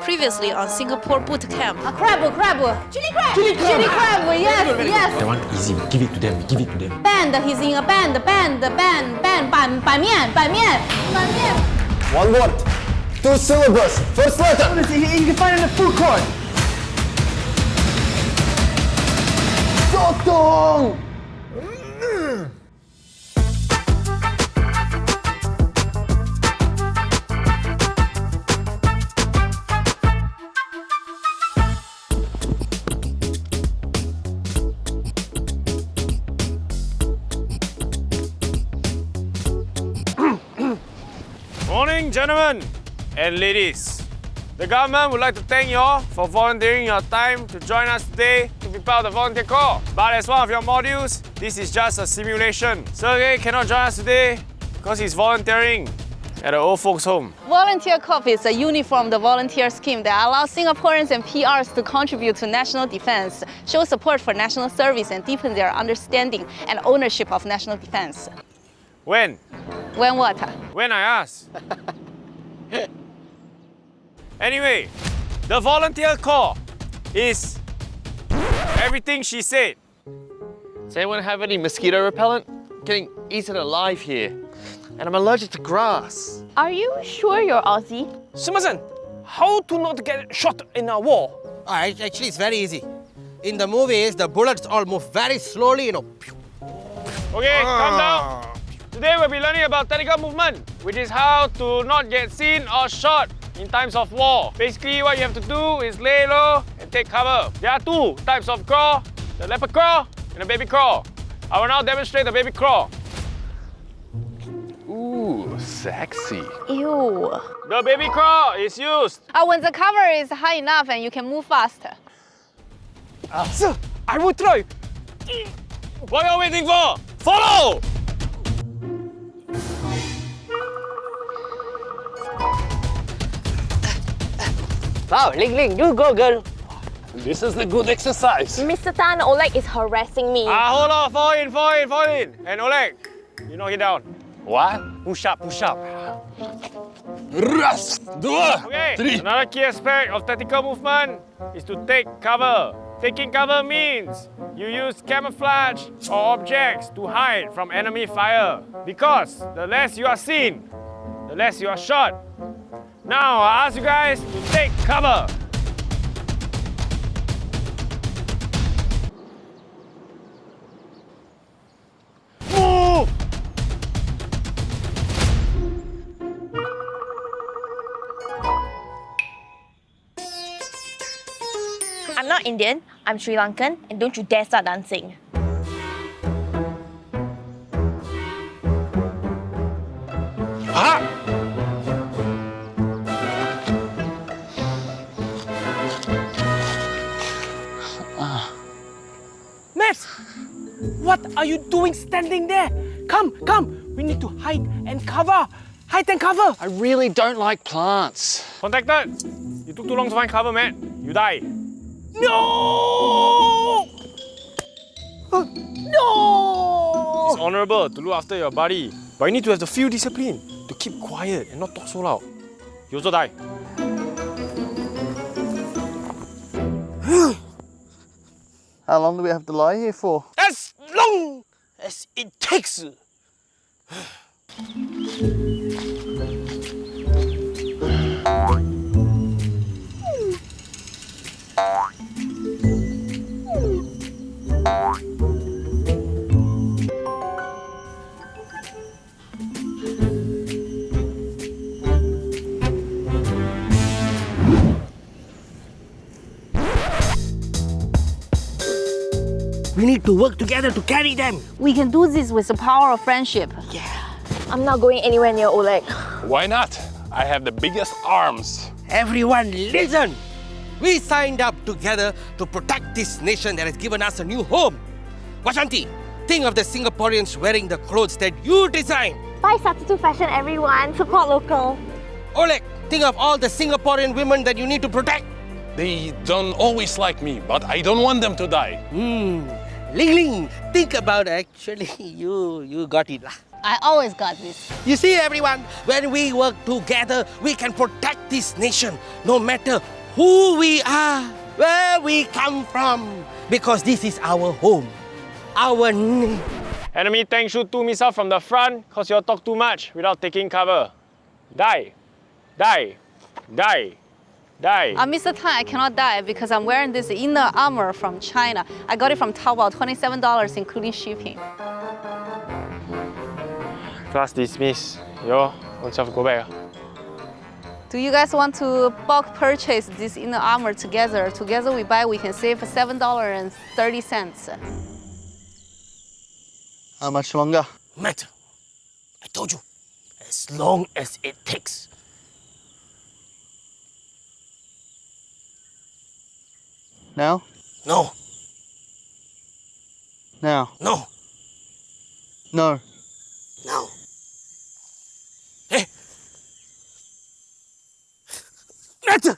previously on Singapore boot camp. A crab, a crab! Chili crab! Chili crab! Chili crab, yes, yes! That one easy, give it to them, give it to them. Band, he's in a band, band, band, band, ban, ban mian, ban mian, ban mian. One word, two syllables, first letter. You can find in the food court. Sotong! Morning, gentlemen and ladies. The government would like to thank you all for volunteering your time to join us today to be part of the volunteer corps. But as one of your modules, this is just a simulation. Sergey cannot join us today because he's volunteering at an old folks home. Volunteer Corps is a uniformed volunteer scheme that allows Singaporeans and PRs to contribute to national defense, show support for national service, and deepen their understanding and ownership of national defense. When? When what? When I ask. anyway, the volunteer corps is everything she said. Does anyone have any mosquito repellent? Getting eaten alive here. And I'm allergic to grass. Are you sure you're Aussie? Simmerson, how to not get shot in a war? Oh, actually, it's very easy. In the movies, the bullets all move very slowly, you know. Okay, calm down. Ah. Today we'll be learning about tactical movement, which is how to not get seen or shot in times of war. Basically, what you have to do is lay low and take cover. There are two types of crawl, the leopard crawl and the baby crawl. I will now demonstrate the baby crawl. Ooh, sexy. Ew. The baby crawl is used Uh, when the cover is high enough and you can move faster. Sir, I will try. What are you waiting for? Follow! Wow, Ling Ling, you go, girl. This is the good exercise. Mr. Tan, Oleg is harassing me. Ah, hold on, fall in, fall in, fall in. And Oleg, you knock it down. What? Push up, push up. Раз, два, Okay, три. another key aspect of tactical movement is to take cover. Taking cover means you use camouflage or objects to hide from enemy fire. Because the less you are seen, the less you are shot. now I ask you guys to take cover. Move! I'm not Indian, I'm Sri Lankan, and don't you dare start dancing. What are you doing standing there? Come, come. We need to hide and cover. Hide and cover. I really don't like plants. Contacted. You took too long to find cover, man. You die. No! Uh, no! It's honorable to look after your body, but you need to have the feel discipline to keep quiet and not talk so loud. You also die. How long do we have to lie here for? As long as it takes. We need to work together to carry them. We can do this with the power of friendship. Yeah. I'm not going anywhere near Oleg. Why not? I have the biggest arms. Everyone, listen! We signed up together to protect this nation that has given us a new home. Vashanti, think of the Singaporeans wearing the clothes that you designed. Buy substitute fashion, everyone. Support local. Oleg, think of all the Singaporean women that you need to protect. They don't always like me, but I don't want them to die. Hmm. Ling Ling, think about actually you you got it lah. I always got this. You see, everyone, when we work together, we can protect this nation no matter who we are, where we come from, because this is our home, our name. Enemy tank shoot two missiles from the front because you talk too much without taking cover. Die. Die. Die. Die. Uh, Mr. Tan, I cannot die because I'm wearing this inner armor from China. I got it from Taobao, $27 including shipping. Class dismissed. Yo, own self go back. Do you guys want to bulk purchase this inner armor together? Together we buy, we can save $7.30. How much longer? Matter. I told you, as long as it takes. Now? No, Now? no, No. no. Hey! Matter!